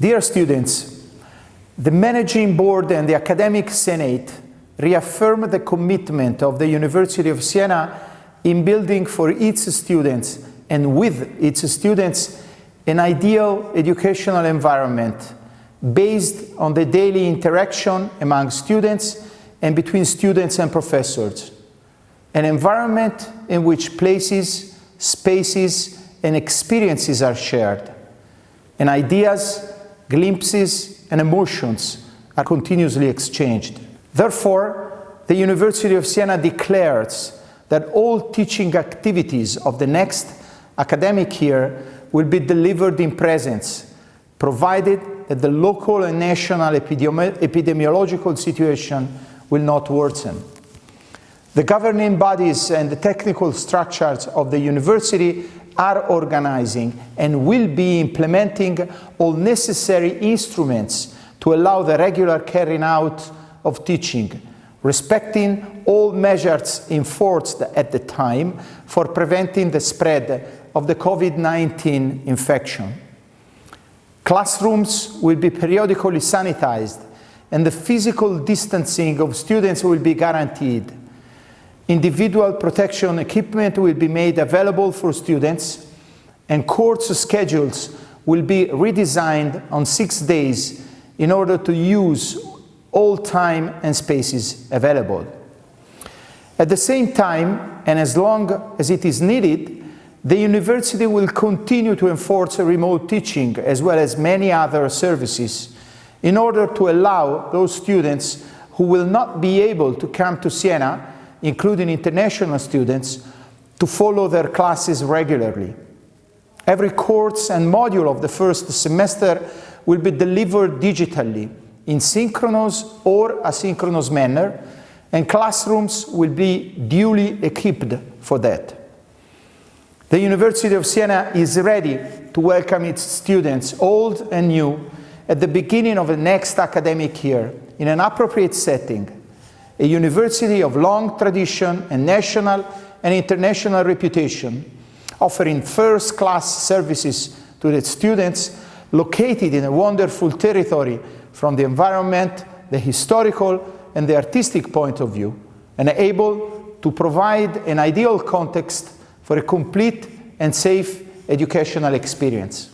Dear students, the Managing Board and the Academic Senate reaffirm the commitment of the University of Siena in building for its students and with its students an ideal educational environment based on the daily interaction among students and between students and professors. An environment in which places, spaces and experiences are shared, and ideas, glimpses and emotions are continuously exchanged. Therefore, the University of Siena declares that all teaching activities of the next academic year will be delivered in presence, provided that the local and national epidemi epidemiological situation will not worsen. The governing bodies and the technical structures of the university are organizing and will be implementing all necessary instruments to allow the regular carrying out of teaching, respecting all measures enforced at the time for preventing the spread of the COVID-19 infection. Classrooms will be periodically sanitized and the physical distancing of students will be guaranteed. Individual protection equipment will be made available for students and course schedules will be redesigned on six days in order to use all time and spaces available. At the same time, and as long as it is needed, the university will continue to enforce remote teaching as well as many other services in order to allow those students who will not be able to come to Siena, including international students, to follow their classes regularly. Every course and module of the first semester will be delivered digitally in synchronous or asynchronous manner and classrooms will be duly equipped for that. The University of Siena is ready to welcome its students, old and new, at the beginning of the next academic year in an appropriate setting, a university of long tradition and national and international reputation, offering first-class services to its students located in a wonderful territory from the environment, the historical and the artistic point of view, and able to provide an ideal context for a complete and safe educational experience.